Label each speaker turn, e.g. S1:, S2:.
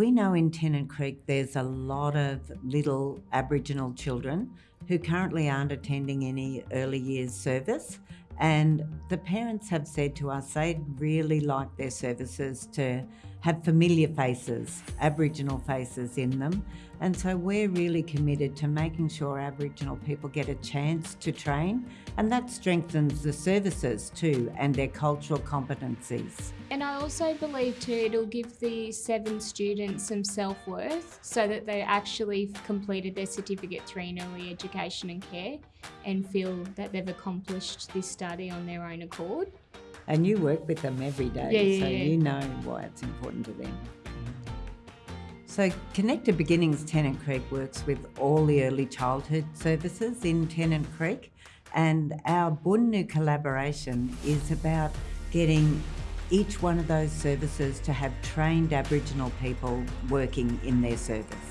S1: We know in Tennant Creek there's a lot of little Aboriginal children who currently aren't attending any early years service and the parents have said to us they'd really like their services to have familiar faces, Aboriginal faces in them. And so we're really committed to making sure Aboriginal people get a chance to train and that strengthens the services too and their cultural competencies.
S2: And I also believe too it'll give the seven students some self-worth so that they actually completed their Certificate 3 in Early Education and Care and feel that they've accomplished this study on their own accord.
S1: And you work with them every day,
S2: Yeah, yeah,
S1: so
S2: yeah.
S1: you know why it's important to them. So Connected Beginnings Tennant Creek works with all the early childhood services in Tennant Creek and our Bunnu collaboration is about getting each one of those services to have trained Aboriginal people working in their service.